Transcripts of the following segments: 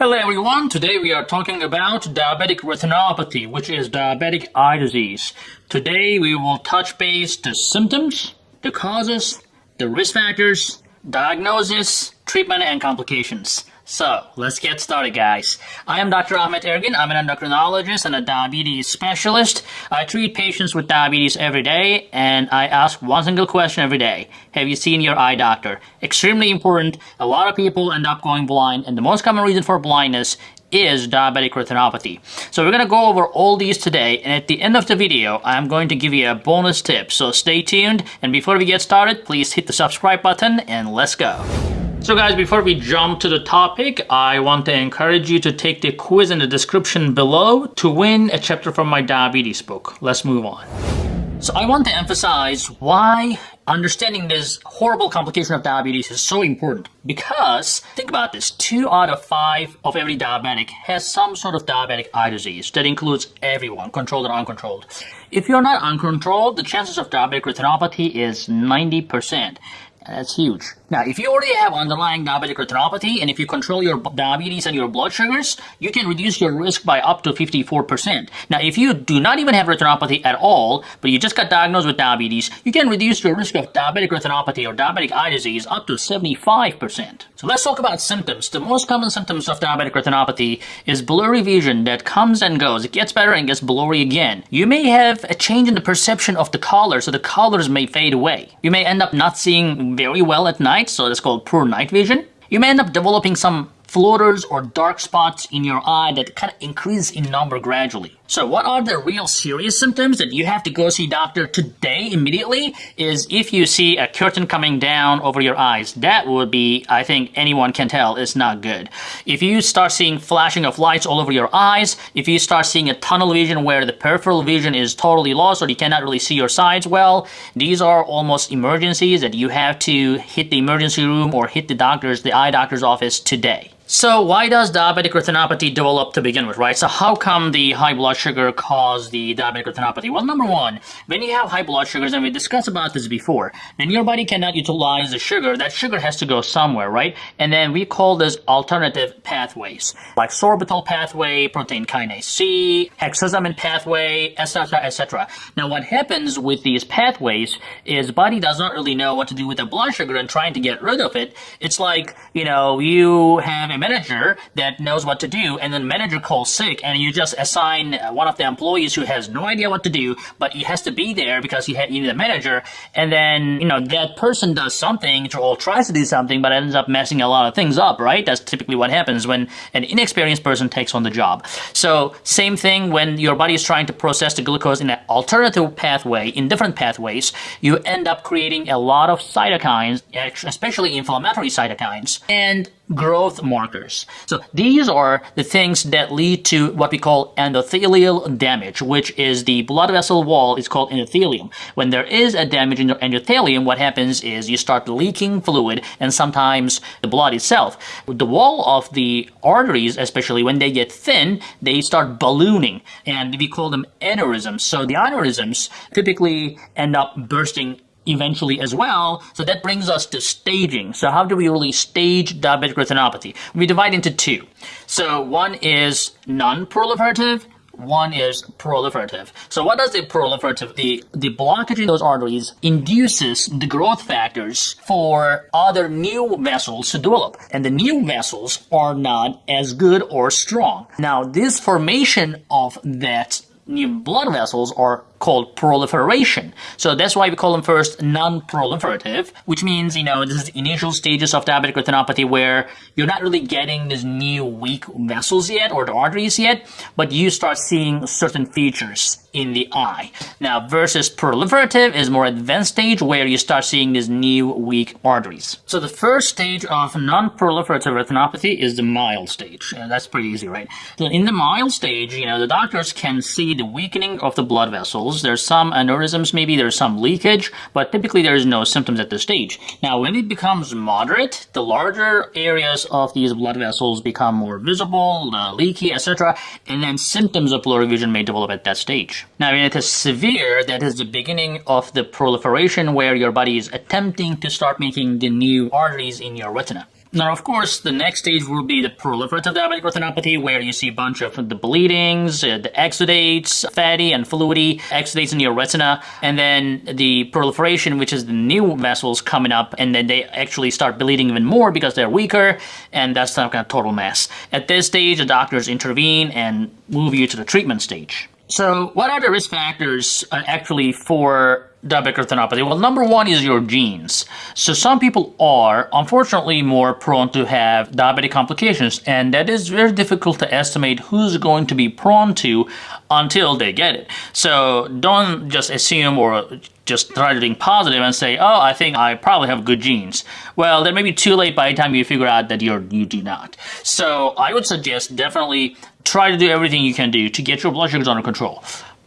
Hello everyone, today we are talking about diabetic retinopathy, which is diabetic eye disease. Today we will touch base the symptoms, the causes, the risk factors, diagnosis, treatment, and complications. So, let's get started guys. I am Dr. Ahmet Ergin. I'm an endocrinologist and a diabetes specialist. I treat patients with diabetes every day and I ask one single question every day. Have you seen your eye doctor? Extremely important. A lot of people end up going blind and the most common reason for blindness is diabetic retinopathy. So we're going to go over all these today and at the end of the video I'm going to give you a bonus tip. So stay tuned and before we get started please hit the subscribe button and let's go. So guys, before we jump to the topic, I want to encourage you to take the quiz in the description below to win a chapter from my diabetes book. Let's move on. So I want to emphasize why understanding this horrible complication of diabetes is so important. Because, think about this, two out of five of every diabetic has some sort of diabetic eye disease. That includes everyone, controlled and uncontrolled. If you're not uncontrolled, the chances of diabetic retinopathy is 90%. That's huge. Now, if you already have underlying diabetic retinopathy and if you control your diabetes and your blood sugars, you can reduce your risk by up to 54%. Now, if you do not even have retinopathy at all, but you just got diagnosed with diabetes, you can reduce your risk of diabetic retinopathy or diabetic eye disease up to 75%. So let's talk about symptoms. The most common symptoms of diabetic retinopathy is blurry vision that comes and goes. It gets better and gets blurry again. You may have a change in the perception of the color, so the colors may fade away. You may end up not seeing very well at night, so that's called poor night vision. You may end up developing some floaters or dark spots in your eye that kind of increase in number gradually. So what are the real serious symptoms that you have to go see doctor today immediately is if you see a curtain coming down over your eyes. That would be, I think anyone can tell, is not good. If you start seeing flashing of lights all over your eyes, if you start seeing a tunnel vision where the peripheral vision is totally lost or you cannot really see your sides well, these are almost emergencies that you have to hit the emergency room or hit the doctor's, the eye doctor's office today. So why does diabetic retinopathy develop to begin with, right? So how come the high blood sugar cause the diabetic retinopathy? Well, number one, when you have high blood sugars, and we discussed about this before, when your body cannot utilize the sugar, that sugar has to go somewhere, right? And then we call this alternative pathways, like sorbitol pathway, protein kinase C, hexosamine pathway, etc., etc. Now, what happens with these pathways is body does not really know what to do with the blood sugar and trying to get rid of it. It's like, you know, you have a manager that knows what to do, and then manager calls sick, and you just assign one of the employees who has no idea what to do, but he has to be there because you need a manager, and then, you know, that person does something, or tries to do something, but ends up messing a lot of things up, right? That's typically what happens when an inexperienced person takes on the job. So, same thing when your body is trying to process the glucose in an alternative pathway, in different pathways, you end up creating a lot of cytokines, especially inflammatory cytokines, and growth markers. So these are the things that lead to what we call endothelial damage, which is the blood vessel wall is called endothelium. When there is a damage in your endothelium, what happens is you start leaking fluid and sometimes the blood itself. The wall of the arteries, especially when they get thin, they start ballooning and we call them aneurysms. So the aneurysms typically end up bursting eventually as well. So that brings us to staging. So how do we really stage diabetic retinopathy? We divide into two. So one is non-proliferative, one is proliferative. So what does the proliferative, the, the blockage in those arteries induces the growth factors for other new vessels to develop. And the new vessels are not as good or strong. Now this formation of that new blood vessels are called proliferation. So that's why we call them first non-proliferative, which means, you know, this is the initial stages of diabetic retinopathy where you're not really getting these new weak vessels yet or the arteries yet, but you start seeing certain features in the eye. Now, versus proliferative is more advanced stage where you start seeing these new weak arteries. So the first stage of non-proliferative retinopathy is the mild stage. And that's pretty easy, right? So in the mild stage, you know, the doctors can see the weakening of the blood vessels there's some aneurysms maybe, there's some leakage, but typically there's no symptoms at this stage. Now, when it becomes moderate, the larger areas of these blood vessels become more visible, uh, leaky, etc., and then symptoms of blurry vision may develop at that stage. Now, when it is severe, that is the beginning of the proliferation where your body is attempting to start making the new arteries in your retina. Now, of course, the next stage will be the proliferative diabetic retinopathy, where you see a bunch of the bleedings, uh, the exudates, fatty and fluidy exudates in your retina, and then the proliferation, which is the new vessels coming up, and then they actually start bleeding even more because they're weaker, and that's some kind of total mess. At this stage, the doctors intervene and move you to the treatment stage. So, what are the risk factors uh, actually for diabetic retinopathy? Well, number one is your genes. So some people are, unfortunately, more prone to have diabetic complications, and that is very difficult to estimate who's going to be prone to until they get it. So don't just assume or just try to think positive and say, oh, I think I probably have good genes. Well, that may be too late by the time you figure out that you're, you do not. So I would suggest definitely try to do everything you can do to get your blood sugars under control.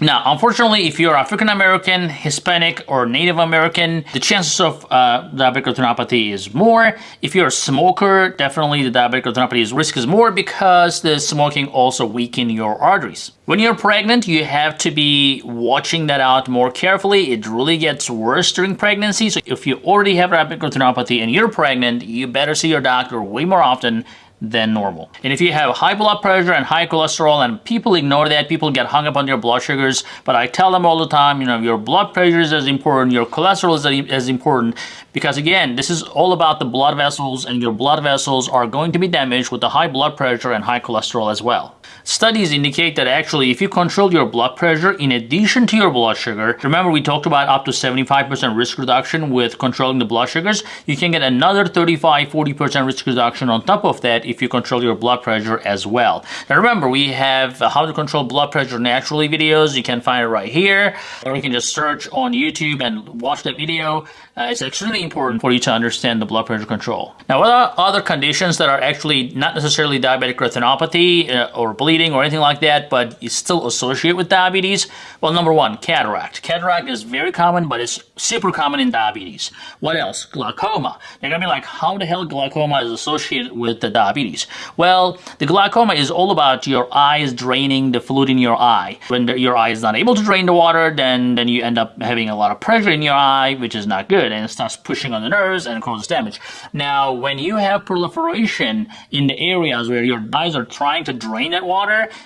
Now, unfortunately, if you're African American, Hispanic, or Native American, the chances of uh, diabetic retinopathy is more. If you're a smoker, definitely the diabetic retinopathy risk is more because the smoking also weaken your arteries. When you're pregnant, you have to be watching that out more carefully. It really gets worse during pregnancy. So if you already have diabetic retinopathy and you're pregnant, you better see your doctor way more often than normal. And if you have high blood pressure and high cholesterol and people ignore that, people get hung up on your blood sugars, but I tell them all the time, you know, your blood pressure is as important, your cholesterol is as important, because again, this is all about the blood vessels and your blood vessels are going to be damaged with the high blood pressure and high cholesterol as well. Studies indicate that actually if you control your blood pressure in addition to your blood sugar, remember we talked about up to 75% risk reduction with controlling the blood sugars, you can get another 35-40% risk reduction on top of that if you control your blood pressure as well. Now remember, we have how to control blood pressure naturally videos. You can find it right here, or you can just search on YouTube and watch that video. Uh, it's extremely important for you to understand the blood pressure control. Now, what are other conditions that are actually not necessarily diabetic retinopathy uh, or bleeding or anything like that, but you still associate with diabetes? Well, number one, cataract. Cataract is very common, but it's super common in diabetes. What else? Glaucoma. They're gonna be like, how the hell glaucoma is associated with the diabetes? Well, the glaucoma is all about your eyes draining the fluid in your eye. When the, your eye is not able to drain the water, then, then you end up having a lot of pressure in your eye, which is not good and it starts pushing on the nerves and causes damage. Now, when you have proliferation in the areas where your eyes are trying to drain that water,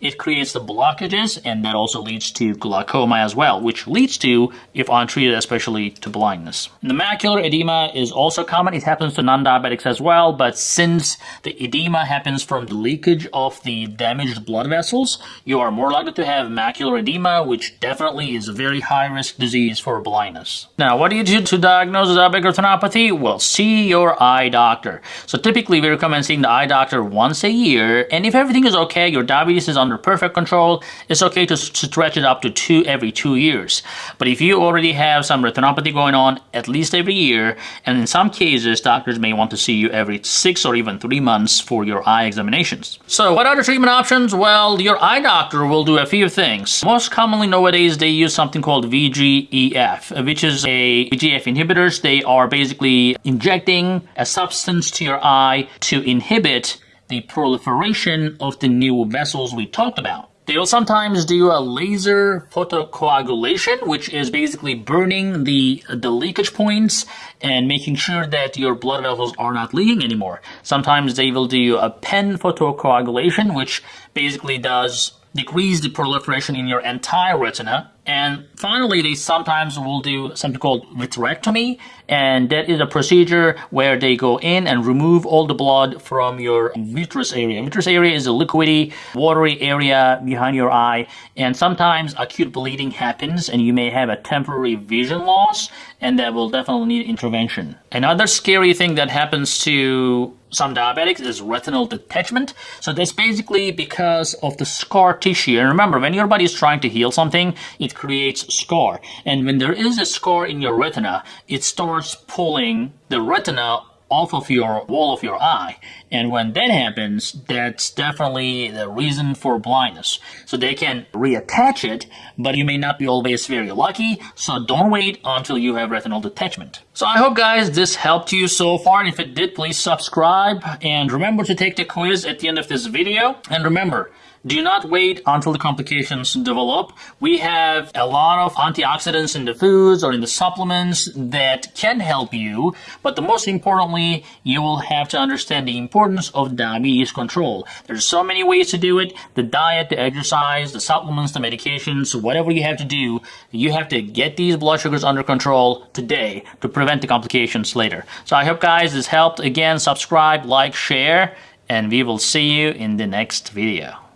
it creates the blockages and that also leads to glaucoma as well, which leads to, if untreated, especially to blindness. The macular edema is also common. It happens to non-diabetics as well, but since the edema happens from the leakage of the damaged blood vessels, you are more likely to have macular edema, which definitely is a very high-risk disease for blindness. Now, what do you do to diagnose diabetic retinopathy? Well, see your eye doctor. So typically we recommend seeing the eye doctor once a year, and if everything is okay, your diabetes is under perfect control, it's okay to stretch it up to two every two years. But if you already have some retinopathy going on at least every year, and in some cases, doctors may want to see you every six or even three months for your eye examinations. So what are the treatment options? Well, your eye doctor will do a few things. Most commonly nowadays, they use something called VEGF, uh, which is a inhibitor inhibitors, they are basically injecting a substance to your eye to inhibit the proliferation of the new vessels we talked about. They will sometimes do a laser photocoagulation, which is basically burning the, the leakage points and making sure that your blood vessels are not leaking anymore. Sometimes they will do a pan photocoagulation, which basically does decrease the proliferation in your entire retina and finally, they sometimes will do something called vitrectomy, and that is a procedure where they go in and remove all the blood from your vitreous area. Vitreous area is a liquidy, watery area behind your eye, and sometimes acute bleeding happens, and you may have a temporary vision loss, and that will definitely need intervention. Another scary thing that happens to some diabetics is retinal detachment. So that's basically because of the scar tissue. And remember, when your body is trying to heal something, it creates scar. And when there is a scar in your retina, it starts pulling the retina off of your wall of your eye. And when that happens, that's definitely the reason for blindness. So they can reattach it, but you may not be always very lucky. So don't wait until you have retinal detachment. So I hope guys this helped you so far. And if it did, please subscribe. And remember to take the quiz at the end of this video. And remember, do not wait until the complications develop. We have a lot of antioxidants in the foods or in the supplements that can help you, but the most importantly, you will have to understand the importance of diabetes control. There's so many ways to do it. The diet, the exercise, the supplements, the medications, whatever you have to do, you have to get these blood sugars under control today to prevent the complications later. So I hope guys this helped. Again, subscribe, like, share, and we will see you in the next video.